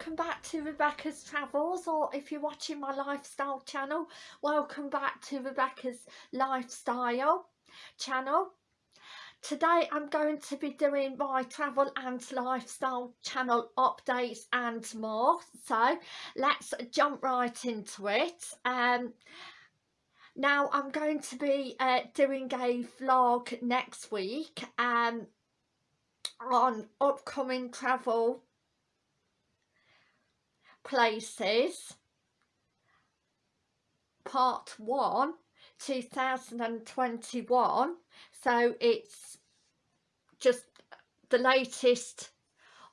welcome back to Rebecca's Travels or if you're watching my lifestyle channel welcome back to Rebecca's Lifestyle channel. Today I'm going to be doing my travel and lifestyle channel updates and more so let's jump right into it. Um now I'm going to be uh, doing a vlog next week um on upcoming travel places. Part 1 2021 so it's just the latest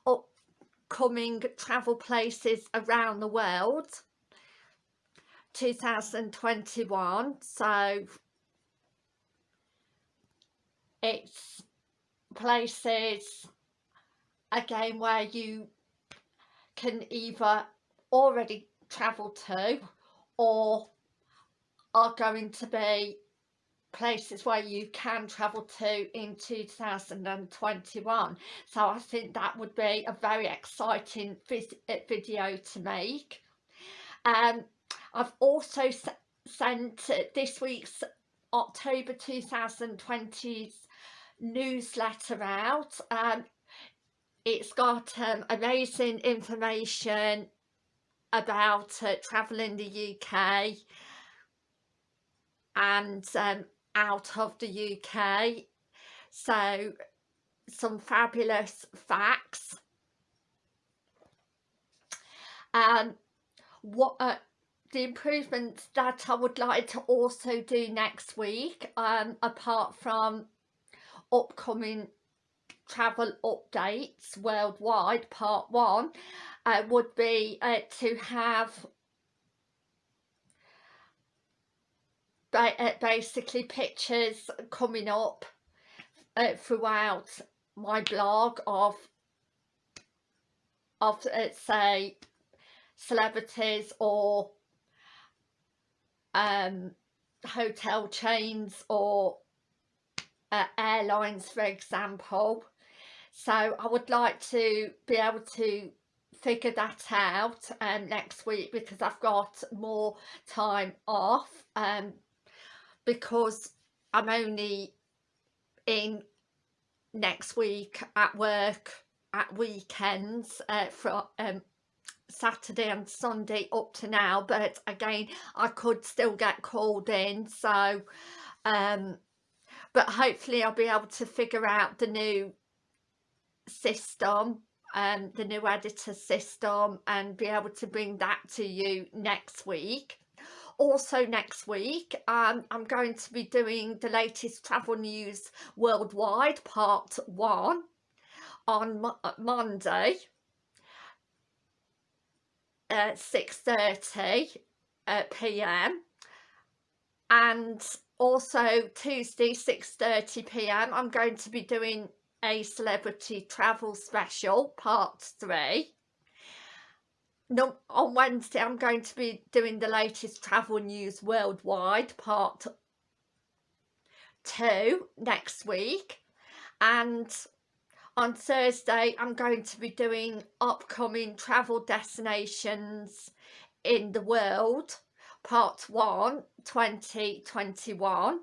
upcoming travel places around the world. 2021 so it's places again where you can either already travelled to or are going to be places where you can travel to in 2021 so I think that would be a very exciting uh, video to make. Um I've also sent this week's October 2020's newsletter out. Um it's got um, amazing information about uh, travelling the UK and um, out of the UK so some fabulous facts. Um what uh, the improvements that I would like to also do next week um apart from upcoming travel updates worldwide part one uh, would be uh, to have uh, basically pictures coming up uh, throughout my blog of of uh, say celebrities or um hotel chains or uh, airlines for example. So I would like to be able to figure that out um, next week because I've got more time off um, because I'm only in next week at work at weekends uh, for um, Saturday and Sunday up to now but again I could still get called in so um but hopefully I'll be able to figure out the new system um, the new editor system and be able to bring that to you next week also next week um, I'm going to be doing the latest travel news worldwide part one on Mo uh, Monday at 6.30 uh, p.m. and also Tuesday 6.30 p.m. I'm going to be doing a celebrity travel special part three. No on wednesday i'm going to be doing the latest travel news worldwide part two next week. And on thursday i'm going to be doing upcoming travel destinations in the world part one 2021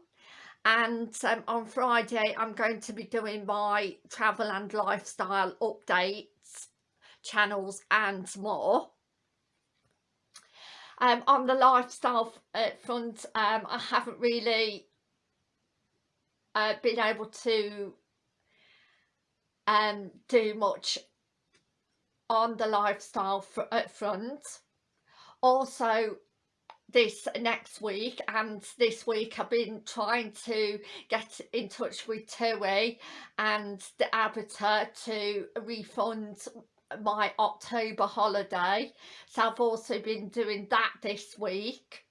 and um, on Friday I'm going to be doing my travel and lifestyle updates channels and more. Um, on the lifestyle uh, front um, I haven't really uh, been able to um, do much on the lifestyle fr uh, front. Also this next week and this week I've been trying to get in touch with TUI and the ABTA to refund my October holiday. So I've also been doing that this week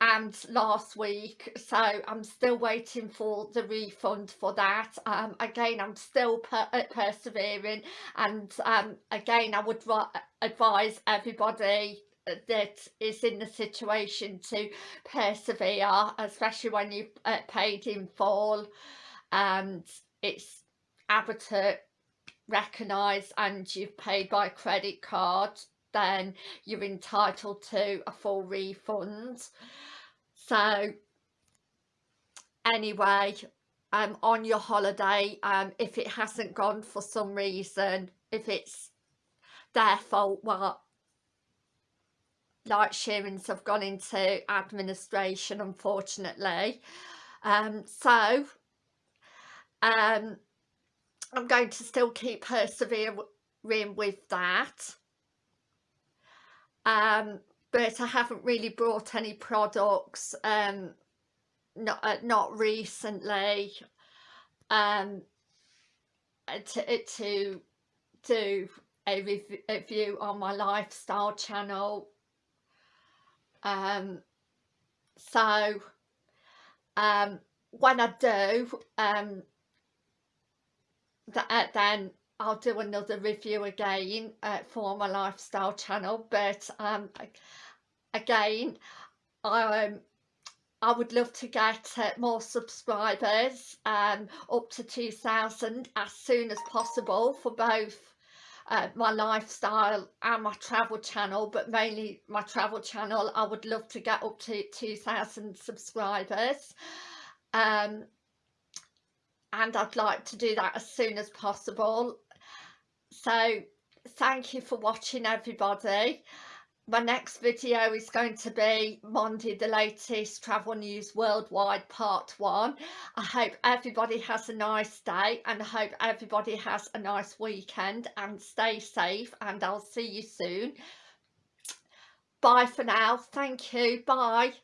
and last week. So I'm still waiting for the refund for that. Um again I'm still per uh, persevering and um again I would advise everybody that is in the situation to persevere especially when you've uh, paid in full. And it's able to recognise and you've paid by credit card then you're entitled to a full refund. So anyway um on your holiday um if it hasn't gone for some reason if it's their fault well like shearings have gone into administration unfortunately. Um so um i'm going to still keep persevering with that. Um but i haven't really brought any products um not uh, not recently um to to do a review on my lifestyle channel um so um when I do um that uh, then I'll do another review again uh, for my lifestyle channel but um again um I would love to get uh, more subscribers um up to 2000 as soon as possible for both uh, my lifestyle and my travel channel but mainly my travel channel I would love to get up to 2,000 subscribers. Um, and I'd like to do that as soon as possible. So thank you for watching everybody my next video is going to be Monday the latest travel news worldwide part one. I hope everybody has a nice day and I hope everybody has a nice weekend and stay safe and I'll see you soon. Bye for now. Thank you. Bye